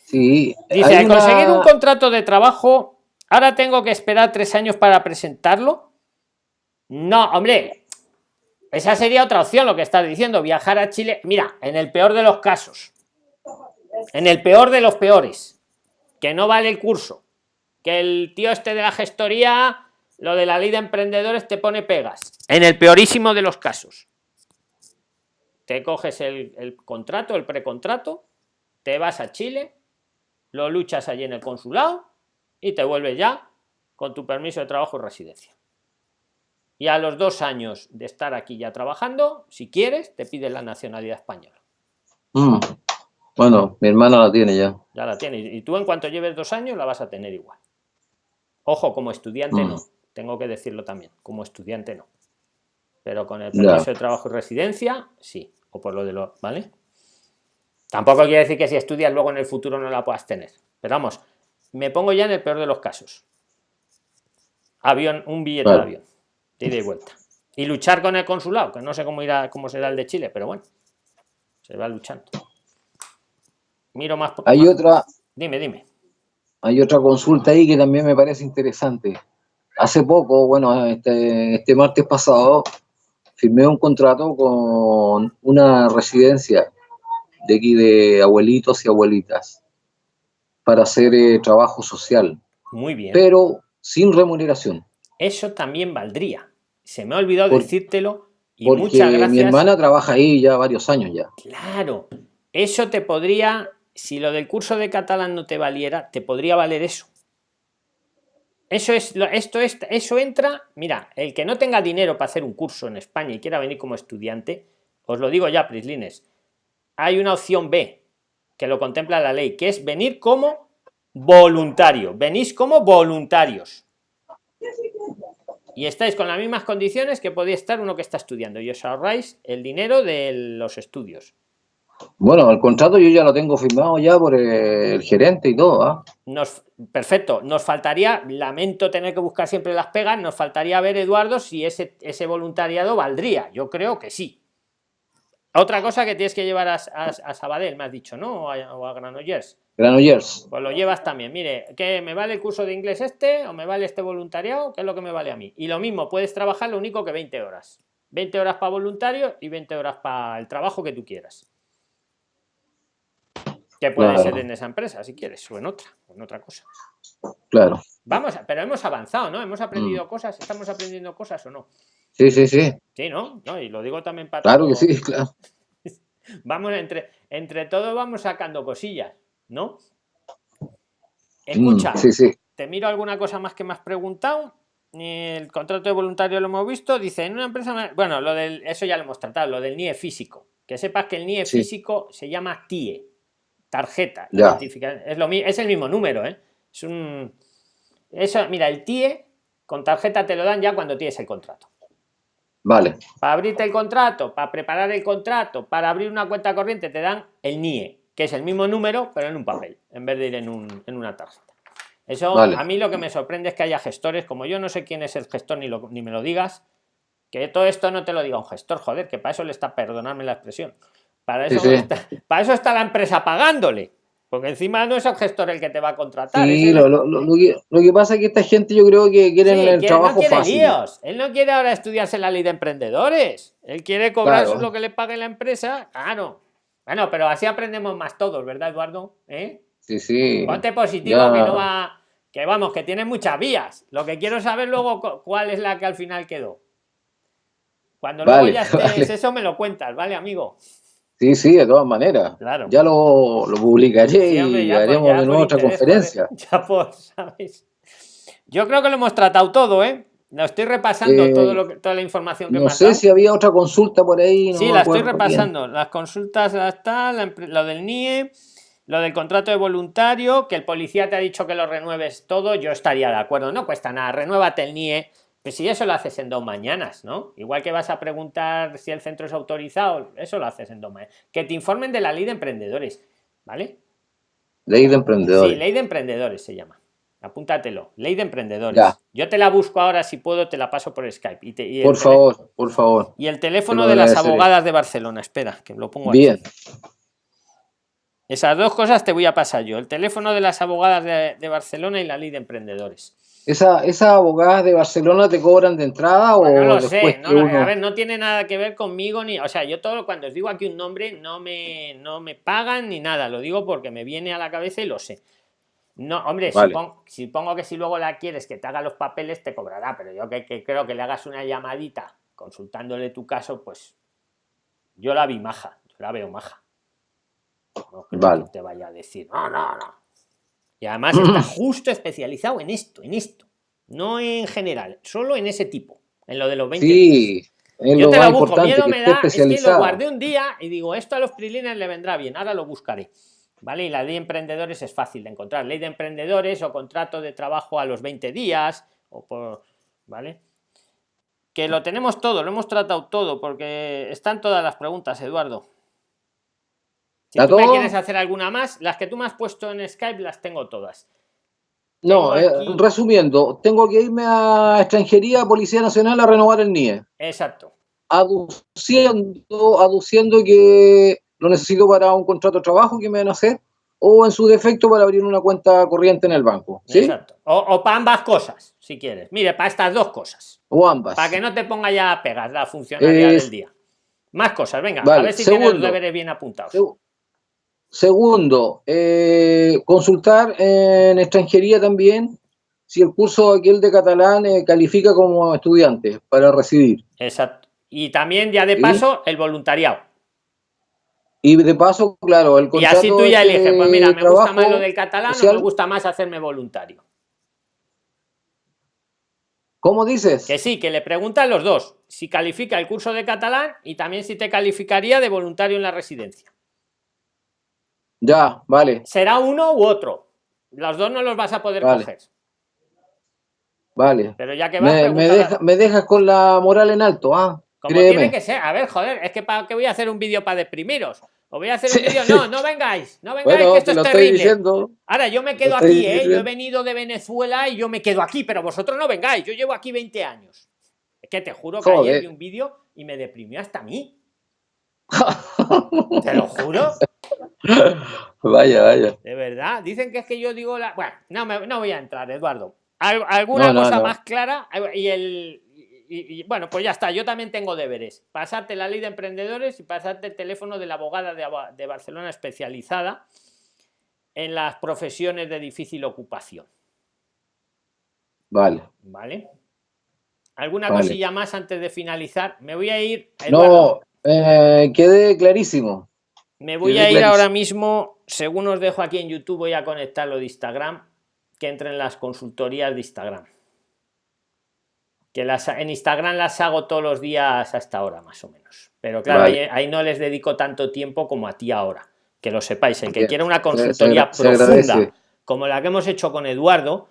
B: Sí.
A: Dice, al conseguir un contrato de trabajo, ahora tengo que esperar tres años para presentarlo. No, hombre, Esa sería otra opción, lo que estás diciendo, viajar a Chile. Mira, en el peor de los casos, en el peor de los peores, que no vale el curso, que el tío este de la gestoría, lo de la ley de emprendedores te pone pegas. En el peorísimo de los casos, te coges el, contrato, el precontrato, te vas a Chile, lo luchas allí en el consulado y te vuelves ya con tu permiso de trabajo y residencia. Y a los dos años de estar aquí ya trabajando, si quieres, te piden la nacionalidad española.
B: Mm. Bueno, mi hermana la tiene ya.
A: Ya la tiene. Y tú en cuanto lleves dos años la vas a tener igual. Ojo, como estudiante
B: Mm.
A: no. Tengo que decirlo también. Como estudiante no. Pero con el permiso de trabajo y residencia, sí. O por lo de lo... ¿Vale? Tampoco quiere decir que si estudias luego en el futuro no la puedas tener. Pero vamos, me pongo ya en el peor de los casos. Avión, un billete
B: Vale.
A: de avión. De ida y vuelta. Y luchar con el consulado, que no sé cómo irá, cómo será el de Chile, pero bueno. Se va luchando. Miro más.
B: Hay
A: más-
B: otra,
A: Dime, dime.
B: hay otra consulta ahí que también me parece interesante. Hace poco, bueno, este, este martes pasado, firmé un contrato con una residencia de aquí de abuelitos y abuelitas para hacer eh, trabajo social,
A: Muy bien.
B: pero sin remuneración,
A: Eso también valdría. Se me ha olvidado
B: Por-
A: decírtelo. Y
B: porque
A: muchas gracias.
B: mi hermana trabaja ahí ya varios años ya.
A: Claro, eso te podría, si lo del curso de catalán no te valiera, te podría valer eso. Eso es, lo- esto es, eso entra, mira, el que no tenga dinero para hacer un curso en España y quiera venir como estudiante, os lo digo ya, Prislines, hay una opción B que lo contempla la ley, que es venir como voluntario, venís como voluntarios. Y estáis con las mismas condiciones que podía estar uno que está estudiando y os ahorráis el dinero de los estudios.
B: Bueno, el contrato yo ya lo tengo firmado ya por el gerente y todo, ¿ah?
A: Nos, perfecto, nos faltaría, lamento tener que buscar siempre las pegas, nos faltaría ver, Eduardo, si ese, ese voluntariado valdría. Yo creo que sí. Otra cosa que tienes que llevar a, a- a Sabadell, me has dicho, ¿no? O a, o a Granollers.
B: Granollers.
A: Pues lo llevas también. Mire, ¿qué me vale el curso de inglés este o me vale este voluntariado? ¿Qué es lo que me vale a mí? Y lo mismo, puedes trabajar lo único que 20 horas. 20 horas para voluntario y 20 horas para el trabajo que tú quieras. Que puede
B: Claro.
A: ser en esa empresa, si quieres, o en otra, o en otra cosa.
B: Claro.
A: Vamos, a- pero hemos avanzado, ¿no? Hemos aprendido
B: Mm.
A: cosas, estamos aprendiendo cosas o no.
B: Sí, sí, sí.
A: Sí, ¿no? No, y lo digo también para
B: Claro que
A: todo-
B: sí, claro.
A: Vamos entre, entre todos vamos sacando cosillas, ¿no?
B: Mm,
A: Escucha,
B: sí, sí.
A: te miro alguna cosa más que me has preguntado. El contrato de voluntario lo hemos visto. Dice, en una empresa. Bueno, lo del, eso ya lo hemos tratado, lo del NIE físico. Que sepas que el NIE
B: Sí.
A: físico se llama TIE, tarjeta.
B: Ya.
A: Es, lo, es el mismo número, ¿eh? Es un. Eso, mira, el TIE con tarjeta te lo dan ya cuando tienes el contrato.
B: Vale.
A: Para abrirte el contrato, para preparar el contrato, para abrir una cuenta corriente, te dan el NIE, que es el mismo número, pero en un papel, en vez de ir en, un- en una tarjeta. Eso
B: Vale.
A: a mí lo que me sorprende es que haya gestores, como yo no sé quién es el gestor ni, lo- ni me lo digas, que todo esto no te lo diga un gestor, joder, que para eso le está, perdonadme la expresión, para eso,
B: sí.
A: Está, para eso está la empresa pagándole, porque encima no es el gestor el que te va a contratar.
B: Sí, lo, lo- lo- lo que, lo que pasa es que esta gente yo creo que quieren
A: Sí,
B: el trabajo
A: no quiere
B: fácil.
A: líos. Él no quiere ahora estudiarse la ley de emprendedores. Él quiere cobrar
B: Claro.
A: lo que le pague la empresa. Claro. Bueno, pero así aprendemos más todos, ¿verdad, Eduardo? ¿Eh?
B: Sí, sí.
A: Ponte positivo
B: Ya.
A: que no va. Que vamos, que tiene muchas vías. Lo que quiero saber luego cu- cuál es la que al final quedó. Cuando luego
B: Vale,
A: ya estés
B: vale.
A: eso me lo cuentas, ¿vale, amigo?
B: Sí, sí, de todas maneras.
A: Claro.
B: Ya lo, lo publicaré
A: Sí, hombre,
B: y haremos de nuevo otra conferencia.
A: Ya por, ¿sabes? Yo creo que lo hemos tratado todo, ¿eh? Lo estoy repasando
B: Eh,
A: todo lo que- toda la información que
B: No sé si había otra consulta por ahí. no
A: sí, la estoy
B: bien.
A: repasando. Las consultas ya está, la lo del NIE, lo del contrato de voluntario, que el policía te ha dicho que lo renueves todo, yo estaría de acuerdo, no cuesta nada, renuévate el NIE, pero si eso lo haces en dos mañanas, ¿no? Igual que vas a preguntar si el centro es autorizado, eso lo haces en dos mañanas. Que te informen de la ley de emprendedores, ¿vale?
B: Ley de emprendedores.
A: Sí, ley de emprendedores se llama. Apúntatelo, ley de emprendedores.
B: Ya.
A: Yo te la busco ahora si puedo, te la paso por Skype. Y, te- y el
B: por favor, por favor.
A: Y el teléfono de las abogadas de Barcelona, espera, que lo pongo aquí.
B: Bien.
A: Esas dos cosas te voy a pasar yo. El teléfono de las abogadas de, Barcelona y la ley de emprendedores.
B: ¿Esa, ¿Esas abogadas de Barcelona te cobran de entrada o
A: no lo sé? A ver, no tiene nada que ver conmigo ni... O sea, yo todo cuando os digo aquí un nombre no me, no me pagan ni nada. Lo digo porque me viene a la cabeza y lo sé. No, hombre, supongo, que si luego la quieres que te haga los papeles te cobrará, pero yo que, que creo que le hagas una llamadita consultándole tu caso, pues yo la vi maja, yo la veo maja. No te vaya a decir, no, no, no. Y además está justo especializado en esto, en esto. No en general, solo en ese tipo, en lo de los 20
B: Sí,
A: yo te lo busco, miedo me da, es que lo guardé un día y digo, esto a los prilines le vendrá bien, ahora lo buscaré. ¿Vale? Y la ley de emprendedores es fácil de encontrar. Ley de emprendedores o contrato de trabajo a los 20 días, o por, ¿vale? Que lo tenemos todo, lo hemos tratado todo, porque están todas las preguntas, Eduardo. Si tú me quieres hacer alguna más, las que tú me has puesto en Skype las tengo todas.
B: No, eh, resumiendo, tengo que irme a extranjería, Policía Nacional, a renovar el NIE.
A: Exacto.
B: Aduciendo, aduciendo que lo necesito para un contrato de trabajo que me van a hacer, o en su defecto para abrir una cuenta corriente en el banco. ¿sí? Exacto.
A: O, para ambas cosas, si quieres. Mire, para estas dos cosas.
B: O ambas.
A: Para que no te ponga ya pegas la funcionalidad del día. Más cosas, venga, a ver si tienes los deberes bien apuntados.
B: Segundo, eh, consultar en extranjería también si el curso aquel de catalán eh, califica como estudiante para recibir.
A: Exacto. Y también ya de paso el voluntariado.
B: Y de paso, claro, el
A: Y así tú ya eliges, pues mira, me gusta más lo del catalán o me gusta más hacerme voluntario.
B: ¿Cómo dices?
A: Que sí, que le preguntan los dos, si califica el curso de catalán y también si te calificaría de voluntario en la residencia.
B: Ya, vale.
A: Será uno u otro. Los dos no los vas a poder coger.
B: Vale.
A: Pero ya que
B: vas, me, me, dejas con la moral en alto, ¿ah?
A: Como tiene que ser. A ver, joder, es que para qué voy a hacer un vídeo para deprimiros. O voy a hacer un vídeo. No, no vengáis, no vengáis, que esto es terrible. Ahora, yo me quedo aquí, ¿eh? Yo he venido de Venezuela y yo me quedo aquí, pero vosotros no vengáis. Yo llevo aquí 20 años. Es que te juro que ayer vi un vídeo y me deprimió hasta a mí. te lo juro.
B: Vaya, vaya.
A: De verdad. Dicen que es que yo digo la. Bueno, no, no voy a entrar, Eduardo. ¿Alguna cosa más clara? Y el, y, bueno, pues ya está, yo también tengo deberes. Pasarte la ley de emprendedores y pasarte el teléfono de la abogada de, Barcelona especializada en las profesiones de difícil ocupación.
B: Vale.
A: Vale. ¿Alguna cosilla más antes de finalizar? Me voy a ir.
B: no, eh, quede clarísimo.
A: Me voy a ir ahora mismo, según os dejo aquí en YouTube, voy a conectarlo de Instagram, que entren las consultorías de Instagram que las en Instagram las hago todos los días hasta ahora más o menos. Pero claro ahí, no les dedico tanto tiempo como a ti ahora. Que lo sepáis el que quiera una consultoría profunda como la que hemos hecho con Eduardo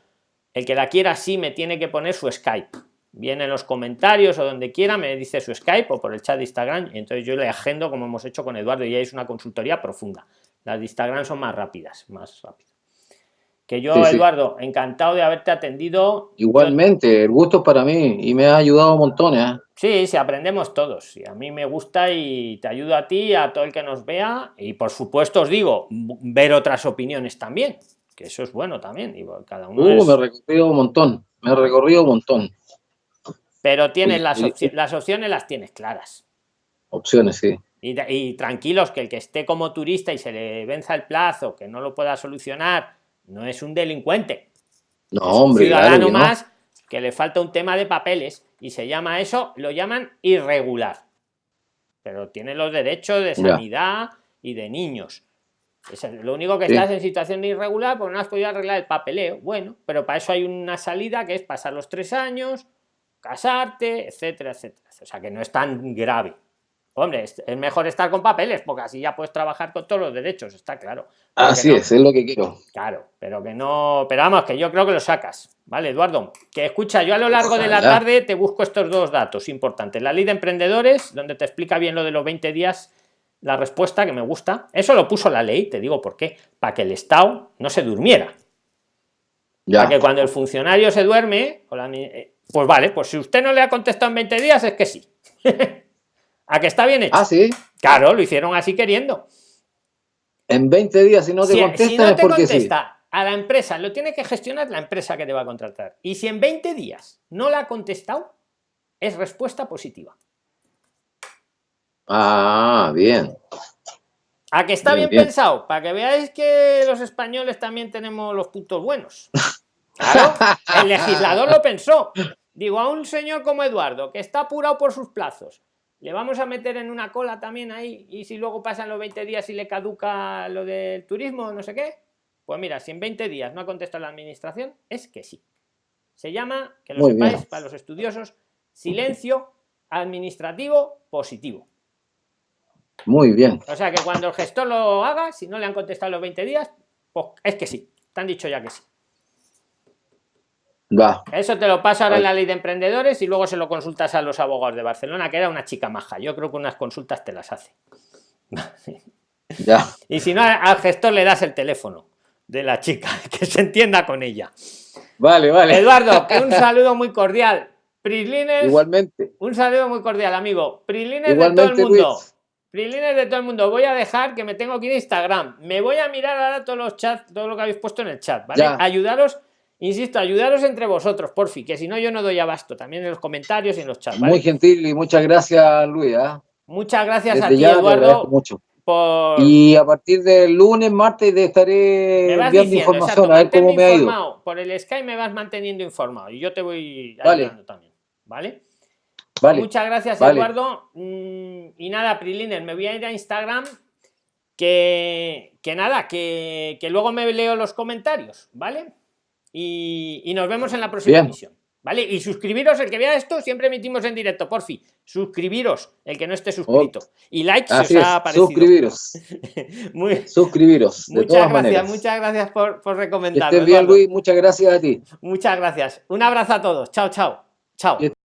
A: el que la quiera así me tiene que poner su Skype. Viene en los comentarios o donde quiera me dice su Skype o por el chat de Instagram y entonces yo le agendo como hemos hecho con Eduardo y ahí es una consultoría profunda. Las de Instagram son más rápidas más rápidas que yo, Eduardo, encantado de haberte atendido.
B: Igualmente, el gusto para mí y me ha ayudado un montón. ¿eh?
A: Sí, sí, aprendemos todos. Y a mí me gusta y te ayudo a ti, a todo el que nos vea. Y por supuesto os digo, ver otras opiniones también, que eso es bueno también. Y cada uno
B: uh, me he recorrido un montón, me he recorrido un montón.
A: Pero tienes las, las opciones, las tienes claras.
B: Opciones, sí.
A: Y, y tranquilos, que el que esté como turista y se le venza el plazo, que no lo pueda solucionar no es un delincuente.
B: No, hombre.
A: Un ciudadano más que le falta un tema de papeles y se llama eso, lo llaman irregular. Pero tiene los derechos de sanidad y de niños. Es lo único que estás en situación irregular porque no has podido arreglar el papeleo. Bueno, pero para eso hay una salida que es pasar los tres años, casarte, etcétera, etcétera. O sea que no es tan grave. Hombre, es, mejor estar con papeles, porque así ya puedes trabajar con todos los derechos, está claro.
B: Así es, es lo que quiero.
A: Claro, pero que no. Pero vamos, que yo creo que lo sacas. ¿Vale, Eduardo? Que escucha, yo a lo largo de la tarde te busco estos dos datos importantes. La ley de emprendedores, donde te explica bien lo de los 20 días, la respuesta que me gusta. Eso lo puso la ley, te digo por qué. Para que el Estado no se durmiera. Ya. Para que cuando el funcionario se duerme, eh, pues vale, pues si usted no le ha contestado en 20 días, es que sí. ¿A que está bien hecho?
B: Ah, sí.
A: Claro, lo hicieron así queriendo.
B: En 20 días, si no te
A: si,
B: contesta,
A: si no
B: es
A: te
B: sí.
A: contesta a la empresa, lo tiene que gestionar la empresa que te va a contratar. Y si en 20 días no la ha contestado, es respuesta positiva.
B: Ah, bien.
A: A que está
B: Bien,
A: bien,
B: bien.
A: pensado, para que veáis que los españoles también tenemos los puntos buenos. Claro, el legislador lo pensó. Digo, a un señor como Eduardo, que está apurado por sus plazos, le vamos a meter en una cola también ahí, y si luego pasan los 20 días y le caduca lo del turismo, no sé qué. Pues mira, si en 20 días no ha contestado la administración, es que sí. Se llama, que lo
B: Muy
A: sepáis,
B: bien.
A: para los estudiosos, silencio administrativo positivo.
B: Muy bien.
A: O sea que cuando el gestor lo haga, si no le han contestado los 20 días, pues es que sí. Te han dicho ya que sí.
B: Va.
A: Eso te lo paso ahora en la ley de emprendedores y luego se lo consultas a los abogados de Barcelona, que era una chica maja. Yo creo que unas consultas te las hace.
B: Ya.
A: Y si no, al gestor le das el teléfono de la chica, que se entienda con ella.
B: Vale, vale.
A: Eduardo, un saludo muy cordial. Prislines,
B: Igualmente.
A: un saludo muy cordial, amigo. Prislines de todo el mundo.
B: Luis.
A: Prislines de todo el mundo. Voy a dejar que me tengo que ir a Instagram. Me voy a mirar ahora todos los chats, todo lo que habéis puesto en el chat, ¿vale?
B: Ya.
A: Ayudaros, insisto, ayudaros entre vosotros, porfi, que si no yo no doy abasto, también en los comentarios y en los chats, ¿vale?
B: Muy gentil y muchas gracias, Luis. ¿ah?
A: Muchas gracias a ti,
B: ya
A: Eduardo,
B: mucho.
A: por
B: Y a partir del lunes, martes, te estaré enviando
A: diciendo,
B: información
A: exacto,
B: a ver cómo me ha ido.
A: informado. Por el Skype me vas manteniendo informado y yo te voy
B: Vale.
A: ayudando también, ¿vale?
B: Vale.
A: Muchas gracias,
B: Vale.
A: Eduardo. Mm, Y nada, Priliner, me voy a ir a Instagram. Que, que nada, que, que luego me leo los comentarios, ¿vale? Y, y nos vemos en la próxima
B: Bien.
A: emisión. ¿Vale? Y suscribiros, el que vea esto, siempre emitimos en directo, por fin. Suscribiros, el que no esté suscrito. Y like si os ha parecido.
B: Suscribiros.
A: Muy-
B: Suscribiros. De
A: muchas
B: todas
A: gracias,
B: maneras.
A: muchas gracias por, por
B: Que
A: recomendar.
B: estés bien, Luis. Muchas gracias a ti.
A: Muchas gracias. Un abrazo a todos. Chao, chao. Chao.